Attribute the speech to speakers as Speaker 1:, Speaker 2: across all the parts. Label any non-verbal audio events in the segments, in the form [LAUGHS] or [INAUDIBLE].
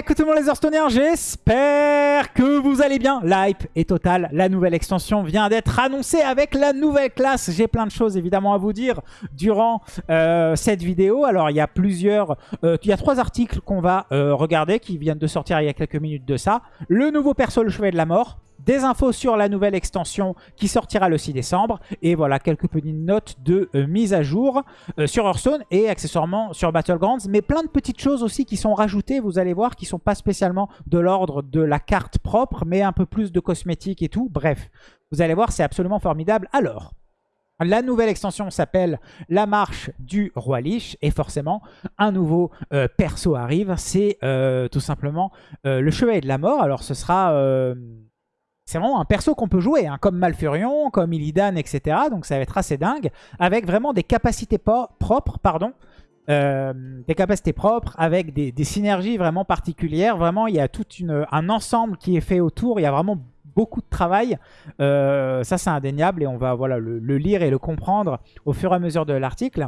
Speaker 1: Coucou tout le monde les Hearthstoneers, j'espère que vous allez bien. L'hype est totale, la nouvelle extension vient d'être annoncée avec la nouvelle classe. J'ai plein de choses évidemment à vous dire durant euh, cette vidéo. Alors il y a plusieurs, euh, il y a trois articles qu'on va euh, regarder qui viennent de sortir il y a quelques minutes de ça. Le nouveau perso, le Chevalier de la Mort des infos sur la nouvelle extension qui sortira le 6 décembre. Et voilà, quelques petites notes de euh, mise à jour euh, sur Hearthstone et accessoirement sur Battlegrounds. Mais plein de petites choses aussi qui sont rajoutées, vous allez voir, qui sont pas spécialement de l'ordre de la carte propre, mais un peu plus de cosmétiques et tout. Bref, vous allez voir, c'est absolument formidable. Alors... La nouvelle extension s'appelle La Marche du Roi Lich et forcément un nouveau euh, perso arrive, c'est tout simplement le Chevalier de la Mort. Alors ce sera c'est vraiment un perso qu'on peut jouer, hein, comme Malfurion, comme Illidan, etc. Donc ça va être assez dingue, avec vraiment des capacités propres, pardon, euh, des capacités propres, avec des, synergies vraiment particulières. Vraiment, il y a tout un ensemble qui est fait autour, il y a vraiment beaucoup de travail. Euh, ça, c'est indéniable et on va voilà, le, lire et le comprendre au fur et à mesure de l'article.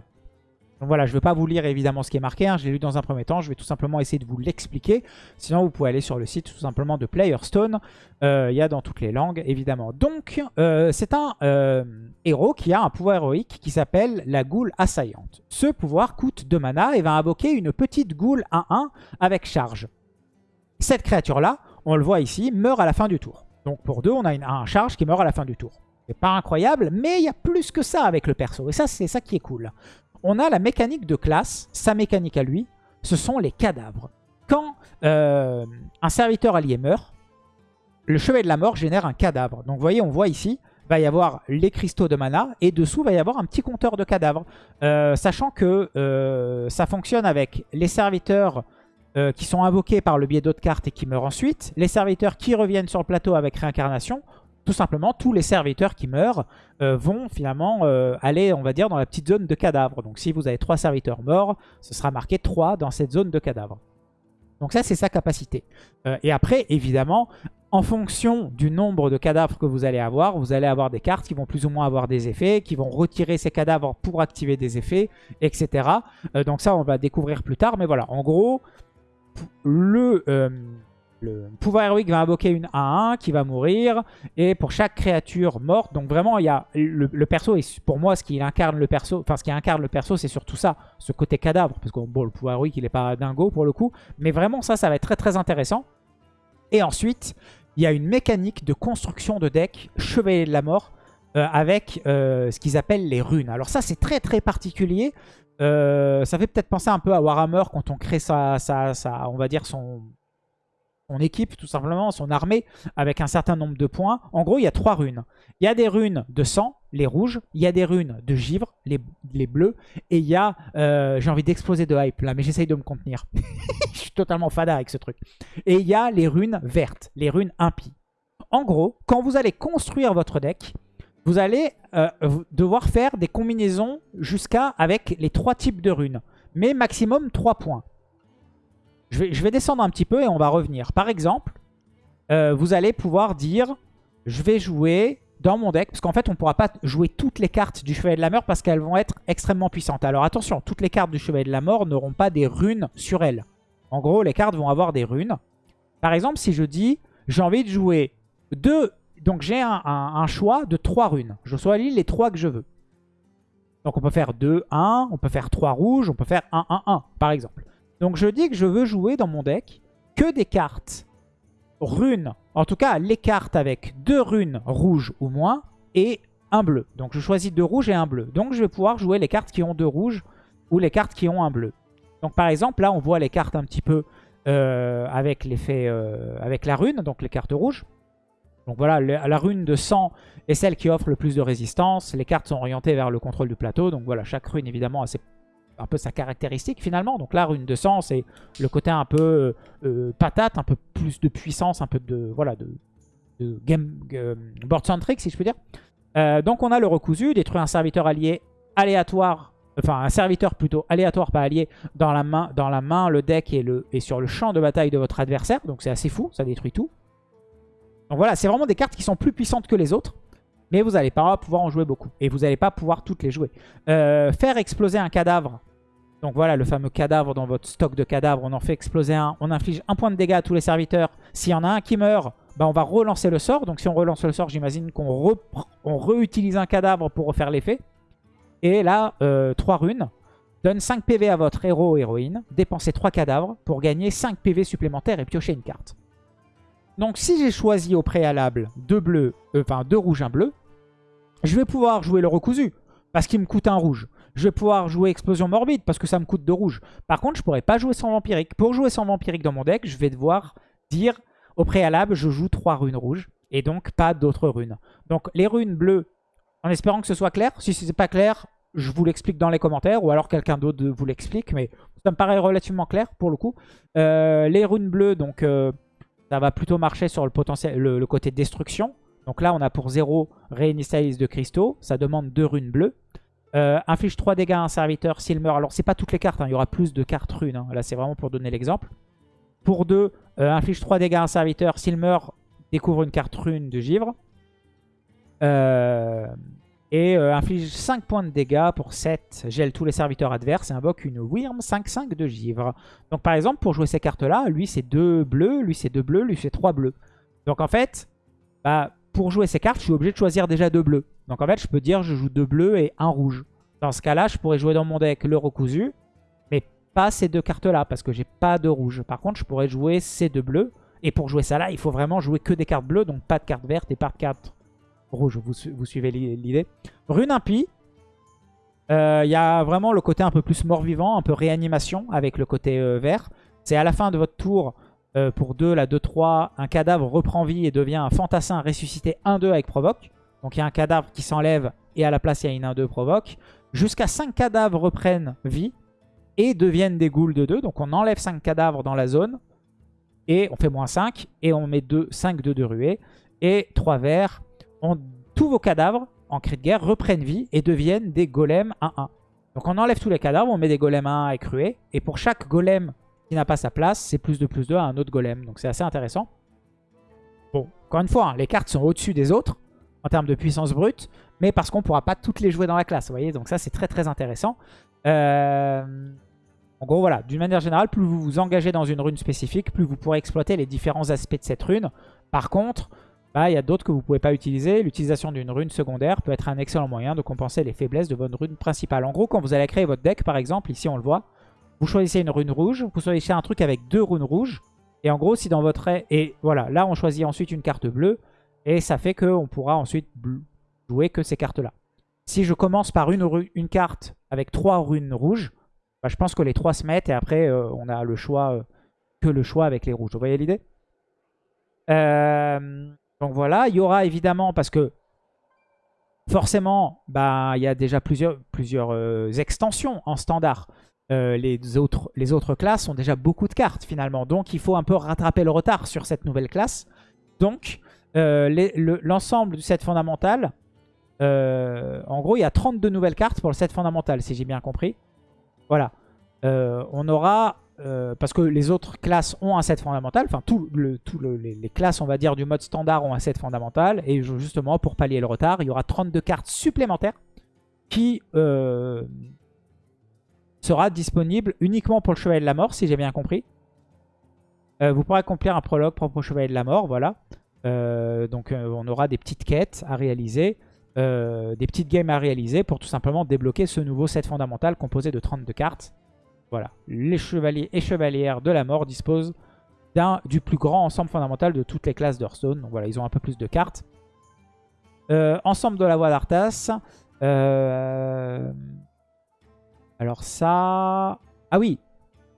Speaker 1: Donc voilà, je ne vais pas vous lire évidemment ce qui est marqué, hein. je l'ai lu dans un premier temps, je vais tout simplement essayer de vous l'expliquer. Sinon, vous pouvez aller sur le site tout simplement de Playerstone, euh, il y a dans toutes les langues évidemment. Donc, euh, c'est un euh, héros qui a un pouvoir héroïque qui s'appelle la goule assaillante. Ce pouvoir coûte 2 mana et va invoquer une petite goule 1-1 avec charge. Cette créature-là, on le voit ici, meurt à la fin du tour. Donc pour 2, on a une, un charge qui meurt à la fin du tour. C'est pas incroyable, mais il y a plus que ça avec le perso. Et ça, c'est ça qui est cool on a la mécanique de classe, sa mécanique à lui, ce sont les cadavres. Quand euh, un serviteur allié meurt, le chevet de la mort génère un cadavre. Donc vous voyez, on voit ici, va y avoir les cristaux de mana et dessous va y avoir un petit compteur de cadavres. Euh, sachant que euh, ça fonctionne avec les serviteurs qui sont invoqués par le biais d'autres cartes et qui meurent ensuite, les serviteurs qui reviennent sur le plateau avec réincarnation, tout simplement, tous les serviteurs qui meurent euh, vont finalement euh, aller, on va dire, dans la petite zone de cadavres. Donc si vous avez trois serviteurs morts, ce sera marqué 3 dans cette zone de cadavres. Donc ça, c'est sa capacité. Euh, et après, évidemment, en fonction du nombre de cadavres que vous allez avoir, vous allez avoir des cartes qui vont plus ou moins avoir des effets, qui vont retirer ces cadavres pour activer des effets, etc. donc ça, on va découvrir plus tard. Mais voilà, en gros, le le pouvoir héroïque va invoquer une 1-1 qui va mourir. Et pour chaque créature morte, donc vraiment, il y a le, perso, et pour moi, ce qui incarne le perso, enfin, ce qui incarne le perso, c'est surtout ça, ce côté cadavre. Parce que bon, le pouvoir héroïque, il est pas dingo pour le coup. Mais vraiment, ça, ça va être très très intéressant. Et ensuite, il y a une mécanique de construction de deck Chevalier de la Mort euh, avec euh, ce qu'ils appellent les runes. Alors ça, c'est très très particulier. Euh, ça fait peut-être penser un peu à Warhammer quand on crée sa, sa, on va dire son, équipe, tout simplement, son armée, avec un certain nombre de points. En gros, il y a trois runes. Il y a des runes de sang, les rouges. Il y a des runes de givre, les, les bleus. Et il y a... Euh, j'ai envie d'exploser de hype là, mais j'essaye de me contenir. [LAUGHS] Je suis totalement fada avec ce truc. Et il y a les runes vertes, les runes impies. En gros, quand vous allez construire votre deck, vous allez euh, devoir faire des combinaisons jusqu'à avec les trois types de runes. Mais maximum 3 points. Je vais, descendre un petit peu et on va revenir. Par exemple, euh, vous allez pouvoir dire, je vais jouer dans mon deck, parce qu'en fait, on ne pourra pas jouer toutes les cartes du Chevalier de la Mort parce qu'elles vont être extrêmement puissantes. Alors attention, toutes les cartes du Chevalier de la Mort n'auront pas des runes sur elles. En gros, les cartes vont avoir des runes. Par exemple, si je dis, j'ai envie de jouer deux... Donc j'ai un, choix de trois runes. Je choisis les trois que je veux. Donc on peut faire 2, 1, on peut faire 3 rouges, on peut faire 1, 1, 1, par exemple. Donc je dis que je veux jouer dans mon deck que des cartes runes. En tout cas, les cartes avec deux runes rouges ou moins et un bleu. Donc je choisis deux rouges et un bleu. Donc je vais pouvoir jouer les cartes qui ont deux rouges ou les cartes qui ont un bleu. Donc par exemple, là on voit les cartes un petit peu euh, avec l'effet euh, avec la rune, donc les cartes rouges. Donc voilà, la rune de sang est celle qui offre le plus de résistance. Les cartes sont orientées vers le contrôle du plateau. Donc voilà, chaque rune évidemment a ses un peu sa caractéristique finalement. Donc là, rune de sang, c'est le côté un peu euh, patate, un peu plus de puissance, un peu de voilà de, game euh, board centric si je peux dire. Euh, donc on a le recousu, détruire un serviteur allié aléatoire, enfin un serviteur plutôt aléatoire, pas allié, dans la main, dans la main le deck et, le, et sur le champ de bataille de votre adversaire. Donc c'est assez fou, ça détruit tout. Donc voilà, c'est vraiment des cartes qui sont plus puissantes que les autres. Mais vous n'allez pas pouvoir en jouer beaucoup. Et vous n'allez pas pouvoir toutes les jouer. faire exploser un cadavre Donc voilà, le fameux cadavre dans votre stock de cadavres, on en fait exploser un. On inflige un point de dégâts à tous les serviteurs. S'il y en a un qui meurt, bah on va relancer le sort. Donc si on relance le sort, j'imagine qu'on réutilise un cadavre pour refaire l'effet. Et là, 3 euh, runes. Donne 5 PV à votre héros ou héroïne. Dépensez 3 cadavres pour gagner 5 PV supplémentaires et piocher une carte. Donc si j'ai choisi au préalable 2 bleus, euh, enfin 2 rouges, 1 bleu, je vais pouvoir jouer le recousu parce qu'il me coûte un rouge. Je vais pouvoir jouer Explosion Morbide parce que ça me coûte 2 rouges. Par contre, je pourrais pas jouer sans Vampirique. Pour jouer sans Vampirique dans mon deck, je vais devoir dire au préalable, je joue 3 runes rouges et donc pas d'autres runes. Donc les runes bleues, en espérant que ce soit clair. Si ce n'est pas clair, je vous l'explique dans les commentaires ou alors quelqu'un d'autre vous l'explique. Mais ça me paraît relativement clair pour le coup. Euh, les runes bleues, donc euh, ça va plutôt marcher sur le, côté destruction. Donc là, on a pour 0 réinitialise de cristaux. Ça demande 2 runes bleues. Euh, inflige 3 dégâts à un serviteur s'il meurt. Alors, c'est pas toutes les cartes. Hein. Il y aura plus de cartes runes. Hein. Là, c'est vraiment pour donner l'exemple. Pour 2, inflige 3 dégâts à un serviteur s'il meurt. Découvre une carte rune de givre. Euh, et euh, inflige 5 points de dégâts pour 7. Gèle tous les serviteurs adverses et invoque une Wyrm 5-5 de givre. Donc par exemple, pour jouer ces cartes-là, lui c'est 2 bleus, lui c'est 2 bleus, lui c'est 3 bleus. Donc en fait, bah, pour jouer ces cartes, je suis obligé de choisir déjà 2 bleus. Donc en fait, je peux dire je joue 2 bleus et 1 rouge. Dans ce cas-là, je pourrais jouer dans mon deck le recousu, mais pas ces deux cartes-là, parce que j'ai pas de rouge. Par contre, je pourrais jouer ces deux bleus. Et pour jouer ça là, il faut vraiment jouer que des cartes bleues, donc pas de cartes vertes et pas de cartes rouge, vous, suivez l'idée. Rune impie. Il euh, y a vraiment le côté un peu plus mort-vivant, un peu réanimation avec le côté euh, vert. C'est à la fin de votre tour, euh, pour 2, la 2-3, un cadavre reprend vie et devient un fantassin ressuscité 1-2 avec provoque. Donc il y a un cadavre qui s'enlève et à la place il y a une 1-2 provoque. Jusqu'à 5 cadavres reprennent vie et deviennent des ghouls de 2. Donc on enlève 5 cadavres dans la zone et on fait moins 5 et on met 2, 5 de 2 ruées. Et 3 verts tous vos cadavres en cri de guerre reprennent vie et deviennent des golems 1-1. Donc on enlève tous les cadavres, on met des golems 1-1 écrués. Et pour chaque golem qui n'a pas sa place, c'est plus de plus 2 à un autre golem. Donc c'est assez intéressant. Bon, encore une fois, hein, les cartes sont au-dessus des autres en termes de puissance brute. Mais parce qu'on ne pourra pas toutes les jouer dans la classe, vous voyez. Donc ça, c'est très très intéressant. Euh, en gros, voilà, d'une manière générale, plus vous vous engagez dans une rune spécifique, plus vous pourrez exploiter les différents aspects de cette rune. Par contre, bah, il y a d'autres que vous ne pouvez pas utiliser. L'utilisation d'une rune secondaire peut être un excellent moyen de compenser les faiblesses de votre rune principale. En gros, quand vous allez créer votre deck, par exemple, ici on le voit, vous choisissez une rune rouge, vous choisissez un truc avec deux runes rouges. Et en gros, si dans votre... Et voilà, là on choisit ensuite une carte bleue. Et ça fait qu'on pourra ensuite jouer que ces cartes-là. Si je commence par une, carte avec trois runes rouges, bah, je pense que les trois se mettent et après euh, on a le choix, euh, que le choix avec les rouges. Vous voyez l'idée? Euh, donc voilà, il y aura évidemment, parce que forcément, bah, il y a déjà plusieurs, extensions en standard. Les, autres, les autres classes ont déjà beaucoup de cartes finalement. Donc il faut un peu rattraper le retard sur cette nouvelle classe. Donc euh, l'ensemble du set fondamental, en gros il y a 32 nouvelles cartes pour le set fondamental si j'ai bien compris. Voilà. on aura euh, parce que les autres classes ont un set fondamental, enfin tous le, les, classes on va dire du mode standard ont un set fondamental, et justement pour pallier le retard, il y aura 32 cartes supplémentaires qui euh, sera disponible uniquement pour le Chevalier de la Mort, si j'ai bien compris. Euh, vous pourrez accomplir un prologue propre au Chevalier de la Mort, voilà. Donc on aura des petites quêtes à réaliser, des petites games à réaliser pour tout simplement débloquer ce nouveau set fondamental composé de 32 cartes. Voilà, les chevaliers et chevalières de la mort disposent du plus grand ensemble fondamental de toutes les classes d'Hearthstone. Donc voilà, ils ont un peu plus de cartes. Euh, ensemble de la voie d'Arthas. Euh, alors ça... Ah oui,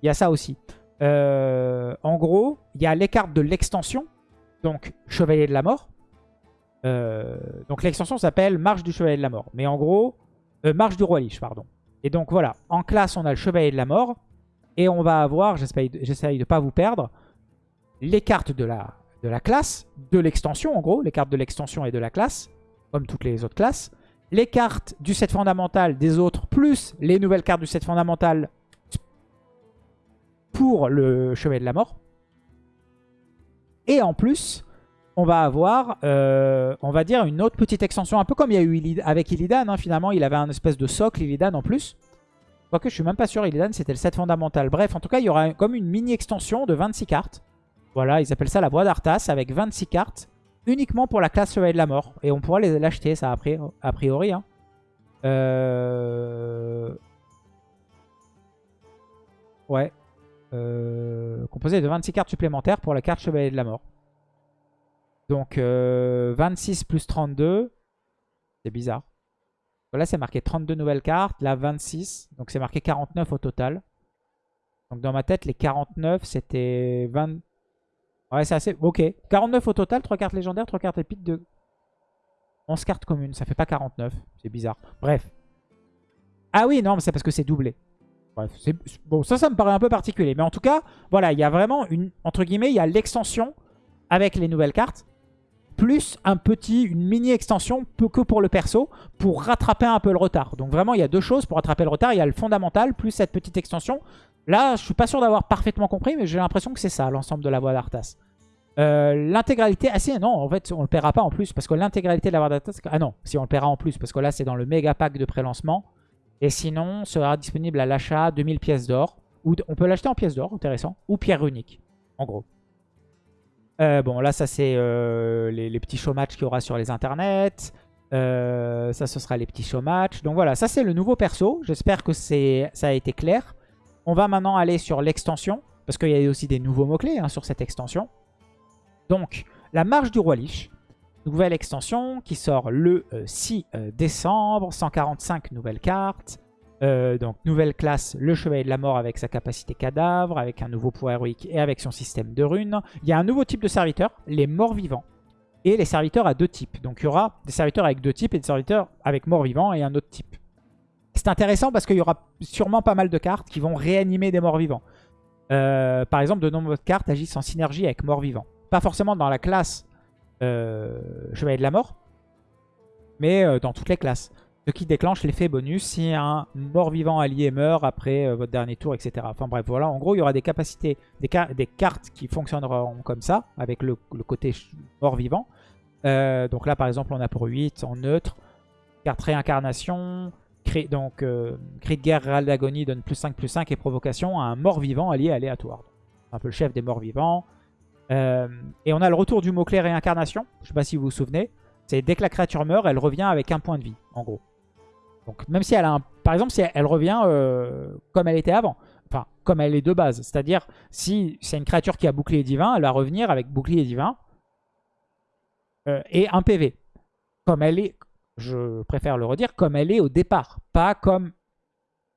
Speaker 1: il y a ça aussi. Euh, en gros, il y a les cartes de l'extension. Donc, Chevalier de la Mort. donc l'extension s'appelle Marche du Chevalier de la Mort. Mais en gros, Marche du Roi Lich, pardon. Et donc voilà, en classe, on a le Chevalier de la Mort. Et on va avoir, j'essaye de ne pas vous perdre, les cartes de la, de la classe, de l'extension en gros, les cartes de l'extension et de la classe, comme toutes les autres classes. Les cartes du set fondamental des autres, plus les nouvelles cartes du set fondamental pour le Chevalier de la Mort. Et en plus, on va avoir, euh, on va dire, une autre petite extension, un peu comme il y a eu avec Illidan. Hein, finalement, il avait un espèce de socle Illidan en plus. Quoique je suis même pas sûr, Illidan c'était le set fondamental. Bref, en tout cas, il y aura comme une mini extension de 26 cartes. Voilà, ils appellent ça la voie d'Arthas avec 26 cartes uniquement pour la classe Chevalier de la Mort. Et on pourra l'acheter, ça, a priori. Hein. Euh... Ouais. Euh... Composé de 26 cartes supplémentaires pour la carte Chevalier de la Mort. Donc, 26 euh, plus 32. C'est bizarre. Là, c'est marqué 32 nouvelles cartes. Là, 26. Donc, c'est marqué 49 au total. Donc, dans ma tête, les 49, c'était 20... Ouais, c'est assez... Ok. 49 au total. 3 cartes légendaires, 3 cartes épiques, de 11 cartes communes. Ça fait pas 49. C'est bizarre. Bref. Ah oui, non, mais c'est parce que c'est doublé. Bref, bon, ça, ça me paraît un peu particulier. Mais en tout cas, voilà, il y a vraiment une... Entre guillemets, il y a l'extension avec les nouvelles cartes plus un petit, une mini extension que pour le perso pour rattraper un peu le retard. Donc vraiment, il y a deux choses pour rattraper le retard. Il y a le fondamental plus cette petite extension. Là, je suis pas sûr d'avoir parfaitement compris, mais j'ai l'impression que c'est ça, l'ensemble de la voie d'Arthas. Euh, l'intégralité, ah si, non, en fait, on le paiera pas en plus, parce que l'intégralité de la voie d'Arthas, ah non, si on le paiera en plus, parce que là, c'est dans le méga pack de pré-lancement. Et sinon, sera disponible à l'achat 2000 pièces d'or. Ou on peut l'acheter en pièces d'or, intéressant, ou pierre unique, en gros. Euh, bon, là, ça, c'est euh, les, petits show matchs qu'il y aura sur les internets. Euh, ça, ce sera les petits show matchs. Donc voilà, ça, c'est le nouveau perso. J'espère que ça a été clair. On va maintenant aller sur l'extension, parce qu'il y a aussi des nouveaux mots-clés hein, sur cette extension. Donc, la marche du roi Lich. Nouvelle extension qui sort le 6 décembre. 145 nouvelles cartes. Euh, donc nouvelle classe, le Chevalier de la Mort avec sa capacité cadavre, avec un nouveau pouvoir héroïque et avec son système de runes. Il y a un nouveau type de serviteur, les morts vivants. Et les serviteurs à deux types. Donc il y aura des serviteurs avec deux types et des serviteurs avec morts vivants et un autre type. C'est intéressant parce qu'il y aura sûrement pas mal de cartes qui vont réanimer des morts vivants. Euh, par exemple, de nombreuses cartes agissent en synergie avec morts vivants. Pas forcément dans la classe euh, Chevalier de la Mort, mais dans toutes les classes. Ce qui déclenche l'effet bonus si un mort-vivant allié meurt après euh, votre dernier tour, etc. Enfin bref, voilà. En gros, il y aura des capacités, des, cartes qui fonctionneront comme ça, avec le, côté mort-vivant. Euh, donc là, par exemple, on a pour 8 en neutre. Carte réincarnation. donc, euh, cri de guerre, râle d'agonie donne plus 5, plus 5 et provocation à un mort-vivant allié aléatoire. Un peu le chef des morts-vivants. Et on a le retour du mot-clé réincarnation. Je ne sais pas si vous vous souvenez. C'est dès que la créature meurt, elle revient avec un point de vie, en gros. Donc même si elle a un... Par exemple, si elle revient euh, comme elle était avant. Enfin, comme elle est de base. C'est-à-dire, si c'est une créature qui a bouclier divin, elle va revenir avec bouclier divin euh, et un PV. Comme elle est, je préfère le redire, comme elle est au départ. Pas comme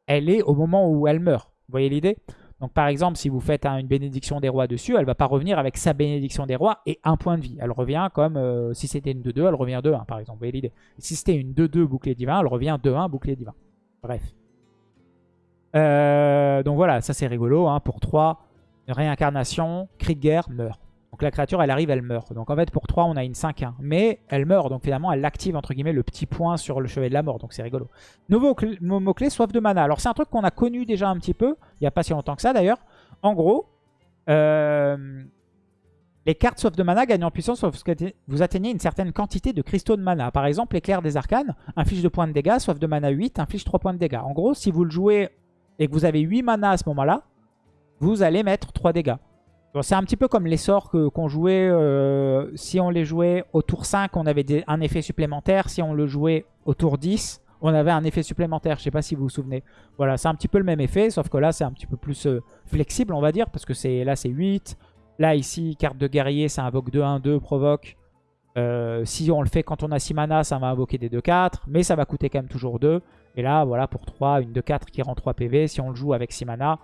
Speaker 1: elle est au moment où elle meurt. Vous voyez l'idée? Donc par exemple, si vous faites une bénédiction des rois dessus, elle va pas revenir avec sa bénédiction des rois et un point de vie. Elle revient comme euh, si c'était une 2-2, elle revient 2-1 par exemple. Vous voyez l'idée Si c'était une 2-2 bouclier divin, elle revient 2-1 bouclier divin. Bref. Euh, donc voilà, ça c'est rigolo. Hein, pour 3, réincarnation, cri de guerre, meurt. Donc la créature, elle arrive, elle meurt. Donc en fait, pour 3, on a une 5-1. Mais elle meurt, donc finalement, elle active, entre guillemets, le petit point sur le chevet de la mort. Donc c'est rigolo. Nouveau mot-clé, soif de mana. Alors c'est un truc qu'on a connu déjà un petit peu, il n'y a pas si longtemps que ça d'ailleurs. En gros, euh, les cartes soif de mana gagnent en puissance vous atteignez une certaine quantité de cristaux de mana. Par exemple, l'éclair des arcanes, inflige 2 points de dégâts, soif de mana 8, inflige 3 points de dégâts. En gros, si vous le jouez et que vous avez 8 mana à ce moment-là, vous allez mettre 3 dégâts. C'est un petit peu comme les sorts qu'on jouait. Euh, si on les jouait au tour 5, on avait un effet supplémentaire. Si on le jouait au tour 10, on avait un effet supplémentaire. Je sais pas si vous vous souvenez. Voilà, c'est un petit peu le même effet, sauf que là, c'est un petit peu plus euh, flexible, on va dire, parce que là, c'est 8. Là, ici, carte de guerrier, ça invoque 2-1-2, provoque. Euh, si on le fait quand on a 6 mana, ça va invoquer des 2-4, mais ça va coûter quand même toujours 2. Et là, voilà, pour 3, une 2-4 qui rend 3 PV. Si on le joue avec 6 mana,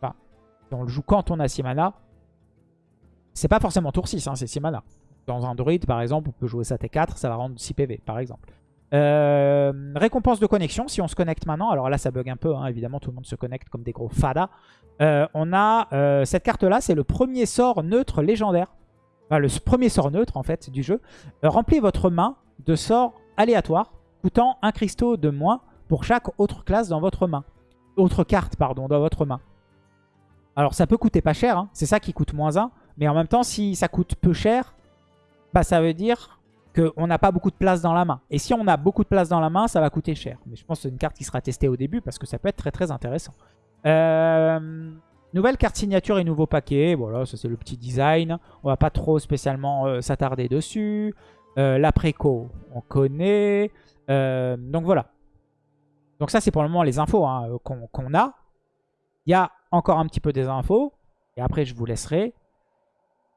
Speaker 1: enfin, si on le joue quand on a 6 mana, c'est pas forcément tour 6, hein, c'est 6 mana. Dans un druide, par exemple, on peut jouer ça T4, ça va rendre 6 PV, par exemple. Euh, récompense de connexion, si on se connecte maintenant, alors là ça bug un peu, hein, évidemment tout le monde se connecte comme des gros fadas. Euh, on a euh, cette carte là, c'est le premier sort neutre légendaire, enfin, le premier sort neutre en fait du jeu. remplis votre main de sorts aléatoires, coûtant un cristaux de moins pour chaque autre classe dans votre main. Autre carte, pardon, dans votre main. Alors ça peut coûter pas cher, hein. c'est ça qui coûte moins 1. Mais en même temps, si ça coûte peu cher, bah ça veut dire qu'on n'a pas beaucoup de place dans la main. Et si on a beaucoup de place dans la main, ça va coûter cher. Mais je pense que c'est une carte qui sera testée au début parce que ça peut être très très intéressant. Euh, nouvelle carte signature et nouveau paquet. Voilà, ça c'est le petit design. On va pas trop spécialement euh, s'attarder dessus. Euh, L'après-co, on connaît. Euh, donc voilà. Donc ça c'est pour le moment les infos hein, qu'on a. Il y a encore un petit peu des infos. Et après je vous laisserai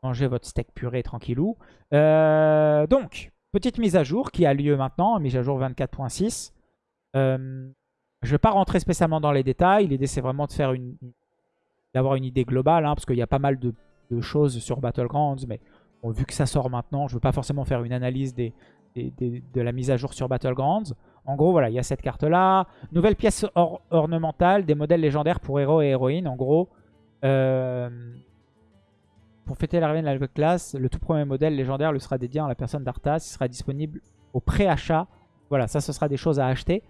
Speaker 1: manger votre steak puré tranquillou. Euh, donc, petite mise à jour qui a lieu maintenant, mise à jour 24.6. Euh, je ne vais pas rentrer spécialement dans les détails. L'idée, c'est vraiment de faire une, d'avoir une idée globale, hein, parce qu'il y a pas mal de, choses sur Battlegrounds, mais vu que ça sort maintenant, je ne veux pas forcément faire une analyse de la mise à jour sur Battlegrounds. En gros, voilà, il y a cette carte-là. Nouvelle pièce ornementale, des modèles légendaires pour héros et héroïnes. En gros, euh, pour fêter l'arrivée de la classe, le tout premier modèle légendaire lui sera dédié à la personne d'Arthas. Il sera disponible au pré-achat. Voilà, ça, ce sera des choses à acheter.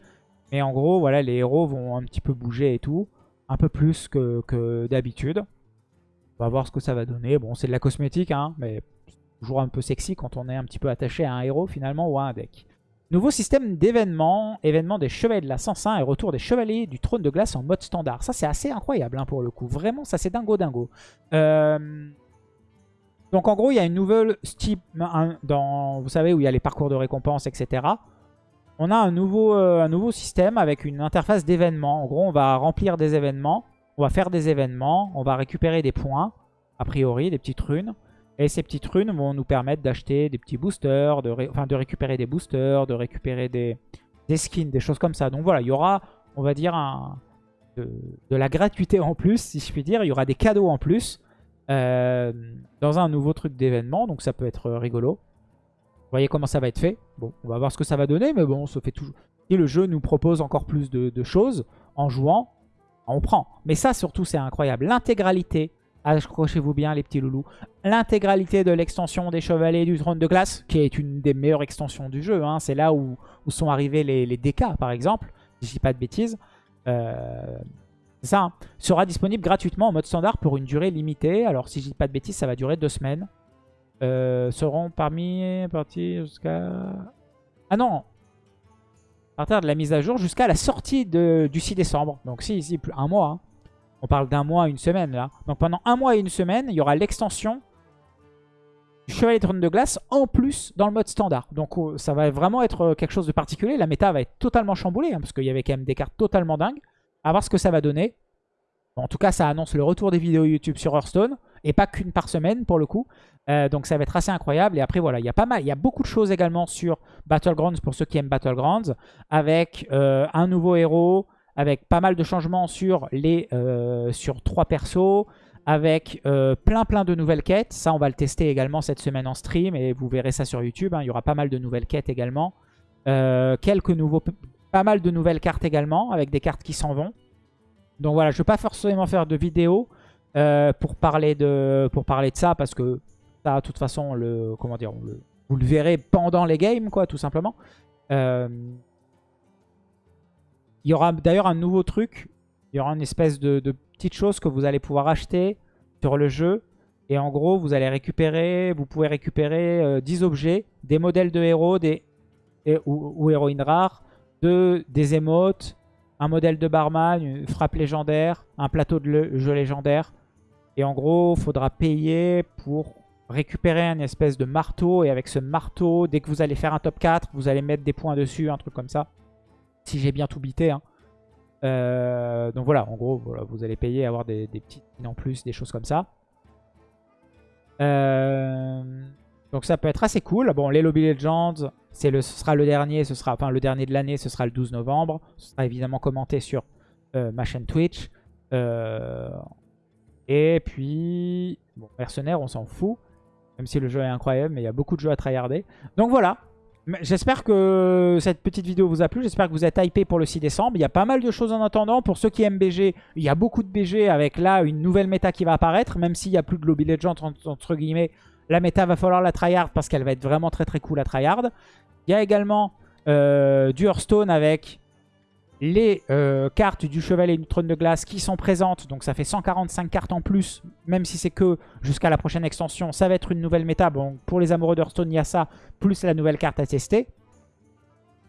Speaker 1: Mais en gros, voilà, les héros vont un petit peu bouger et tout. Un peu plus que, d'habitude. On va voir ce que ça va donner. Bon, c'est de la cosmétique, hein, mais toujours un peu sexy quand on est un petit peu attaché à un héros finalement ou à un deck. Nouveau système d'événements, événement des chevaliers de la 105 et retour des chevaliers du trône de glace en mode standard. Ça c'est assez incroyable hein, pour le coup, vraiment ça c'est dingo dingo. Euh, donc en gros, il y a une nouvelle Steam, dans, vous savez, où il y a les parcours de récompense, etc. On a un nouveau, euh, un nouveau système avec une interface d'événements. En gros, on va remplir des événements, on va faire des événements, on va récupérer des points, a priori, des petites runes. Et ces petites runes vont nous permettre d'acheter des petits boosters, de, enfin, de récupérer des boosters, de récupérer des, skins, des choses comme ça. Donc voilà, il y aura, on va dire, de, la gratuité en plus, si je puis dire. Il y aura des cadeaux en plus. Euh, dans un nouveau truc d'événement. Donc ça peut être rigolo. Vous voyez comment ça va être fait. Bon, on va voir ce que ça va donner. Mais bon, ça fait toujours... Si le jeu nous propose encore plus de, choses en jouant, on prend. Mais ça surtout c'est incroyable. L'intégralité, accrochez-vous bien les petits loulous, l'intégralité de l'extension des Chevaliers du Trône de Glace, qui est une des meilleures extensions du jeu. Hein. C'est là où, sont arrivés les, les DK par exemple, si je dis pas de bêtises. Euh, ça, hein. sera disponible gratuitement en mode standard pour une durée limitée. Alors si je dis pas de bêtises, ça va durer deux semaines. Euh, seront parmi partis jusqu'à... Ah non À partir de la mise à jour jusqu'à la sortie de, du 6 décembre. Donc si, ici, un mois. Hein. On parle d'un mois, une semaine là. Donc pendant un mois et une semaine, il y aura l'extension du Chevalier Trône de Glace en plus dans le mode standard. Donc oh, ça va vraiment être euh, quelque chose de particulier. La méta va être totalement chamboulée hein, parce qu'il y avait quand même des cartes totalement dingues. À voir ce que ça va donner. en tout cas, ça annonce le retour des vidéos YouTube sur Hearthstone. Et pas qu'une par semaine, pour le coup. Euh, donc ça va être assez incroyable. Et après, voilà, il y a pas mal, il y a beaucoup de choses également sur Battlegrounds pour ceux qui aiment Battlegrounds. Avec euh, un nouveau héros, avec pas mal de changements sur les euh, sur trois persos. Avec plein plein de nouvelles quêtes. Ça, on va le tester également cette semaine en stream. Et vous verrez ça sur YouTube. Hein. Il y aura pas mal de nouvelles quêtes également. quelques nouveaux pas mal de nouvelles cartes également, avec des cartes qui s'en vont. Donc voilà, je ne vais pas forcément faire de vidéo euh, pour, parler de, pour parler de ça, parce que ça, de toute façon, le, comment dire, vous le verrez pendant les games, quoi, tout simplement. Euh, il y aura d'ailleurs un nouveau truc. Il y aura une espèce de, petite chose que vous allez pouvoir acheter sur le jeu. Et en gros, vous allez récupérer, vous pouvez récupérer 10 euh, objets, des modèles de héros des, ou, ou héroïnes rares, des émotes, un modèle de barman, une frappe légendaire, un plateau de jeu légendaire. Et en gros, il faudra payer pour récupérer un espèce de marteau. Et avec ce marteau, dès que vous allez faire un top 4, vous allez mettre des points dessus, un truc comme ça. Si j'ai bien tout bité. Hein. Euh, donc voilà, en gros, vous allez payer, avoir des, petites en plus, des choses comme ça. Euh, donc ça peut être assez cool. Bon, les Lobby Legends, le, ce sera le dernier, ce sera enfin le dernier de l'année, ce sera le 12 novembre. Ce sera évidemment commenté sur euh, ma chaîne Twitch. Euh, et puis, bon, mercenaire, on s'en fout. Même si le jeu est incroyable, mais il y a beaucoup de jeux à tryharder. Donc voilà. J'espère que cette petite vidéo vous a plu. J'espère que vous êtes hypé pour le 6 décembre. Il y a pas mal de choses en attendant. Pour ceux qui aiment BG, il y a beaucoup de BG avec là une nouvelle méta qui va apparaître. Même s'il n'y a plus de Lobby Legends entre guillemets. La méta va falloir la tryhard parce qu'elle va être vraiment très très cool à tryhard. Il y a également euh, du Hearthstone avec les euh, cartes du Chevalier du Trône de Glace qui sont présentes. Donc ça fait 145 cartes en plus, même si c'est que jusqu'à la prochaine extension. Ça va être une nouvelle méta. Bon, pour les amoureux d'Hearthstone, il y a ça, plus la nouvelle carte à tester.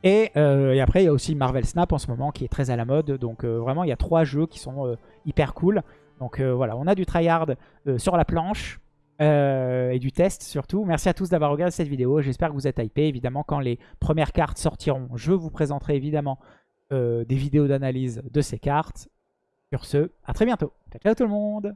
Speaker 1: Et, et, après, il y a aussi Marvel Snap en ce moment qui est très à la mode. Donc vraiment, il y a trois jeux qui sont hyper cool. Donc voilà, on a du tryhard sur la planche. Euh, et du test surtout. Merci à tous d'avoir regardé cette vidéo. J'espère que vous êtes hypés. Évidemment, quand les premières cartes sortiront, je vous présenterai évidemment euh, des vidéos d'analyse de ces cartes. Sur ce, à très bientôt. Ciao, ciao tout le monde